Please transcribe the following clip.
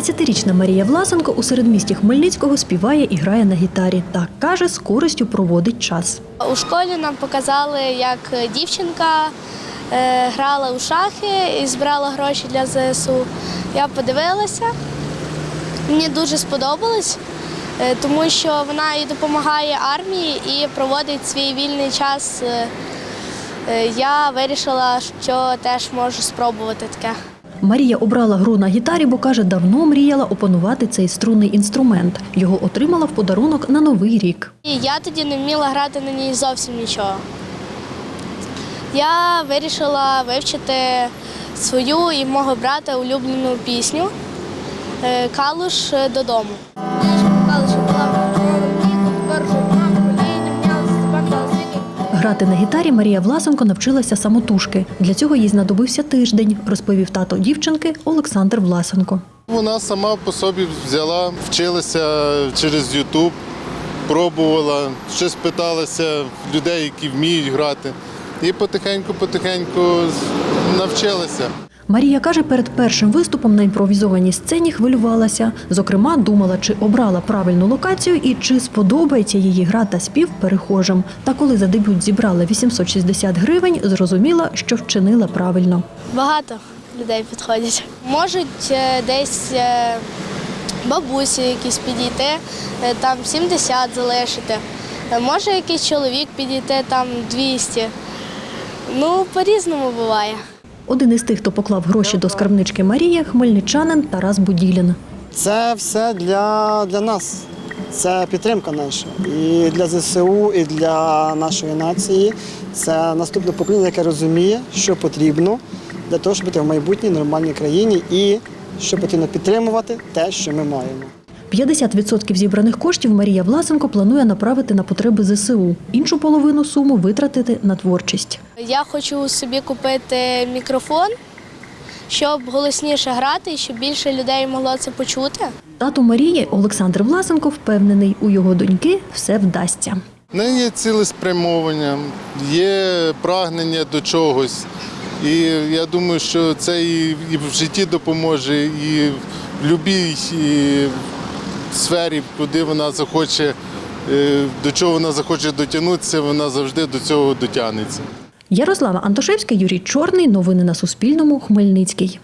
Дев'ятирічна Марія Власенко у середмісті Хмельницького співає і грає на гітарі та каже, з користю проводить час. У школі нам показали, як дівчинка е, грала у шахи і збирала гроші для ЗСУ. Я подивилася, мені дуже сподобалось, е, тому що вона і допомагає армії і проводить свій вільний час. Е, Я вирішила, що теж можу спробувати таке. Марія обрала гру на гітарі, бо каже, давно мріяла опанувати цей струнний інструмент. Його отримала в подарунок на новий рік. Я тоді не вміла грати на ній зовсім нічого. Я вирішила вивчити свою і мого брата улюблену пісню е, Калуш додому. Калуш була Грати на гітарі Марія Власенко навчилася самотужки. Для цього їй знадобився тиждень, розповів тато дівчинки Олександр Власенко. Вона сама по собі взяла, вчилася через Ютуб, пробувала, щось питалася людей, які вміють грати. І потихеньку-потихеньку навчилася. Марія каже, перед першим виступом на імпровізованій сцені хвилювалася. Зокрема, думала, чи обрала правильну локацію і чи сподобається її гра та спів перехожим. Та коли за дебют зібрала 860 гривень, зрозуміла, що вчинила правильно. Багато людей підходять. Можуть е, десь е, бабусі якісь підійти, е, там 70 залишити. Може якийсь чоловік підійти, там 200. Ну, по-різному буває. Один із тих, хто поклав гроші до скарбнички Марії, хмельничанин Тарас Буділін. Це все для, для нас. Це підтримка наша. І для ЗСУ, і для нашої нації. Це наступне покоління, яке розуміє, що потрібно для того, щоб бути в майбутній нормальній країні і що потрібно підтримувати те, що ми маємо. 50% зібраних коштів Марія Власенко планує направити на потреби ЗСУ. Іншу половину суму витратити на творчість. Я хочу собі купити мікрофон, щоб голосніше грати щоб більше людей могло це почути. Тато Марії Олександр Власенко впевнений, у його доньки все вдасться. В неї є цілеспрямовання, є прагнення до чогось. І я думаю, що це і в житті допоможе, і в будь-якій сфері, куди вона захоче, е, до чого вона захоче дотягнутися, вона завжди до цього дотягнеться. Ярослава Антошевська, Юрій Чорний. Новини на Суспільному. Хмельницький.